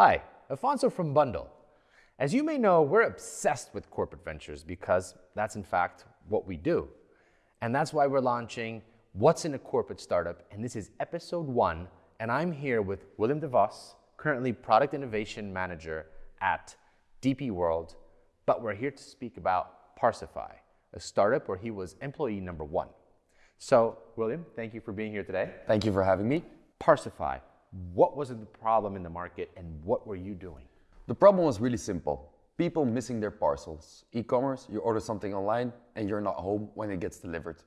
Hi, Afonso from Bundl. As you may know, we're obsessed with corporate ventures because that's in fact what we do. And that's why we're launching What's in a Corporate Startup, and this is episode one, and I'm here with William DeVos, currently Product Innovation Manager at DP World, but we're here to speak about Parsify, a startup where he was employee number one. So, William, thank you for being here today. Thank you for having me. Parsify, what was the problem in the market and what were you doing? The problem was really simple. People missing their parcels. E-commerce, you order something online and you're not home when it gets delivered.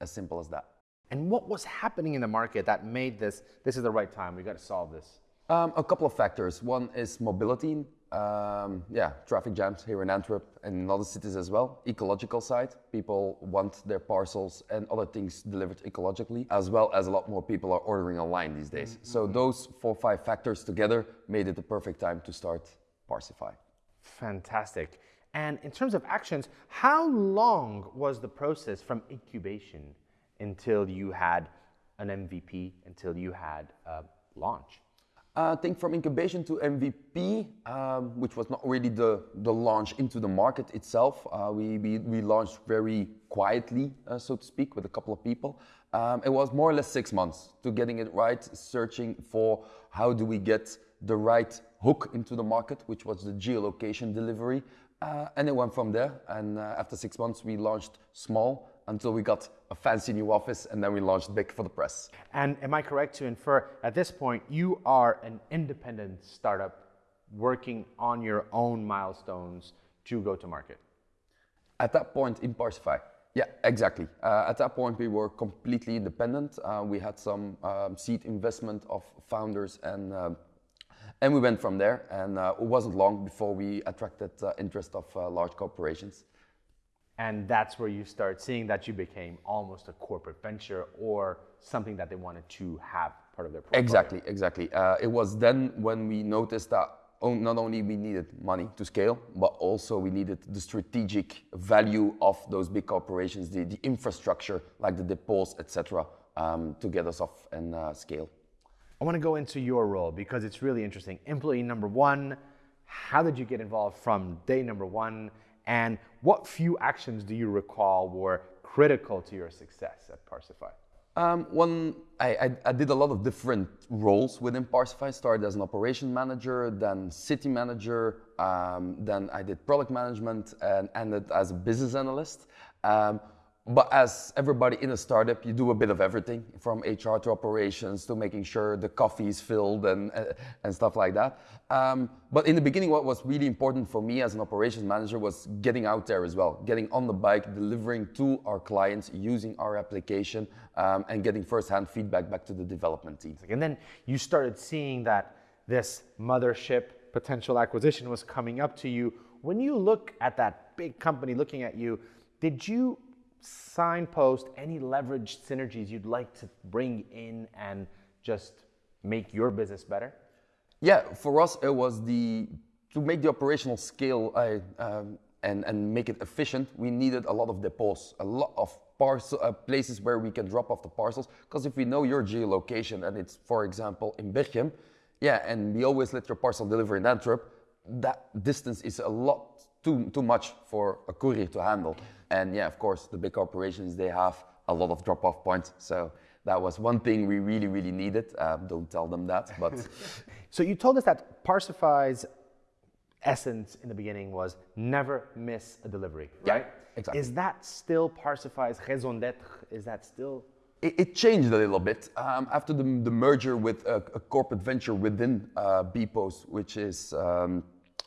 As simple as that. And what was happening in the market that made this, this is the right time, we got to solve this? Um, a couple of factors. One is mobility. Um, yeah, traffic jams here in Antwerp and in other cities as well. Ecological side, people want their parcels and other things delivered ecologically, as well as a lot more people are ordering online these days. Mm-hmm. So those four five factors together made it the perfect time to start Parsify. Fantastic. And in terms of actions, how long was the process from incubation until you had an MVP, until you had a launch? Uh, I think from incubation to MVP, um, which was not really the, the launch into the market itself, uh, we, we, we, launched very quietly, uh, so to speak, with a couple of people. Um, it was more or less six months to getting it right, searching for how do we get the right hook into the market, which was the geolocation delivery. Uh, and it went from there. And uh, after six months, we launched small until we got a fancy new office and then we launched big for the press. And am I correct to infer at this point you are an independent startup working on your own milestones to go to market? At that point in Parsify, yeah, exactly. Uh, at that point, we were completely independent. Uh, we had some um, seed investment of founders, and uh, and we went from there. And uh, it wasn't long before we attracted uh, interest of uh, large corporations. And that's where you start seeing that you became almost a corporate venture or something that they wanted to have part of their portfolio. Exactly, exactly. Uh, it was then when we noticed that not only we needed money to scale, but also we needed the strategic value of those big corporations, the, the infrastructure like the depots, etc., um, to get us off and uh, scale. I want to go into your role because it's really interesting. Employee number one, how did you get involved from day number one? And what few actions do you recall were critical to your success at Parsify? Um, one, I, I, I, did a lot of different roles within Parsify. Started as an operation manager, then city manager, um, then I did product management, and ended as a business analyst. Um, but as everybody in a startup, you do a bit of everything from HR to operations to making sure the coffee is filled and, uh, and stuff like that. Um, but in the beginning, what was really important for me as an operations manager was getting out there as well, getting on the bike, delivering to our clients, using our application, um, and getting firsthand feedback back to the development team. And then you started seeing that this mothership potential acquisition was coming up to you. When you look at that big company looking at you, did you signpost any leveraged synergies you'd like to bring in and just make your business better? Yeah, for us it was the to make the operational scale uh, um, and and make it efficient. We needed a lot of depots, a lot of parcel uh, places where we can drop off the parcels. Because if we know your geolocation and it's, for example, in Berchem, yeah, and we always let your parcel deliver in Antwerp, that distance is a lot too too much for a courier to handle. And yeah, of course, the big corporations, they have a lot of drop-off points. So that was one thing we really, really needed. Um, don't tell them that, but. so you told us that Parsify's essence in the beginning was never miss a delivery, right? Yeah, exactly. Is that still Parsify's raison d'être? Is that still? It, it changed a little bit um, after the, the, merger with a, a, corporate venture within uh, bpost, which is um,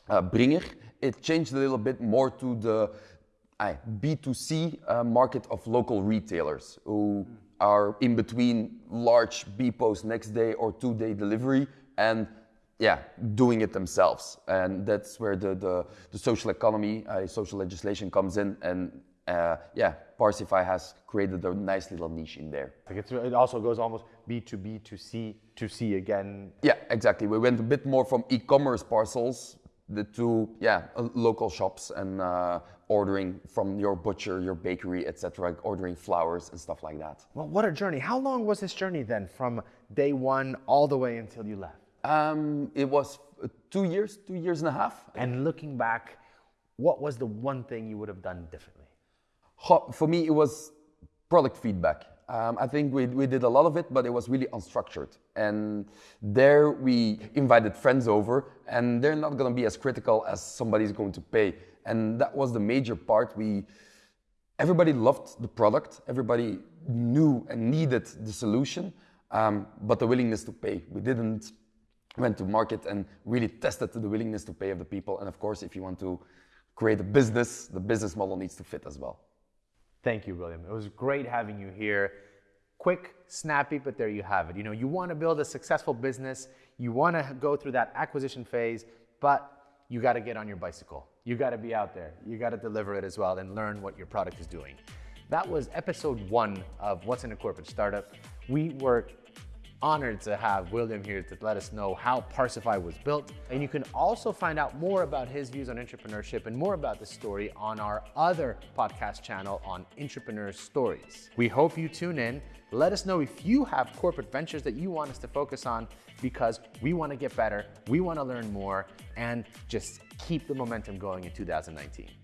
uh, Bringr. It changed a little bit more to the B2C uh, market of local retailers who are in between large bpost next day or two day delivery and yeah, doing it themselves. And that's where the, the, the social economy, uh, social legislation comes in. And uh, yeah, Parsify has created a nice little niche in there. It also goes almost B2B to C to C again. Yeah, exactly. We went a bit more from e-commerce parcels the two yeah uh, local shops and uh, ordering from your butcher your bakery etc ordering flowers and stuff like that well what a journey how long was this journey then from day one all the way until you left um, it was uh, two years, two years and a half. And looking back, what was the one thing you would have done differently? For me, it was product feedback. Um, I think we, we did a lot of it, but it was really unstructured. And there we invited friends over, and they're not going to be as critical as somebody's going to pay. And that was the major part. We everybody loved the product, everybody knew and needed the solution, um, but the willingness to pay. We didn't went to market and really tested the willingness to pay of the people. And of course, if you want to create a business, the business model needs to fit as well. Thank you, William. It was great having you here. Quick, snappy, but there you have it. You know, you want to build a successful business, you want to go through that acquisition phase, but you got to get on your bicycle. You got to be out there. You got to deliver it as well and learn what your product is doing. That was episode one of What's in a Corporate Startup. We were honored to have William here to let us know how Parsify was built. And you can also find out more about his views on entrepreneurship and more about this story on our other podcast channel on Entrepreneur Stories. We hope you tune in. Let us know if you have corporate ventures that you want us to focus on because we want to get better, we want to learn more, and just keep the momentum going in 2019.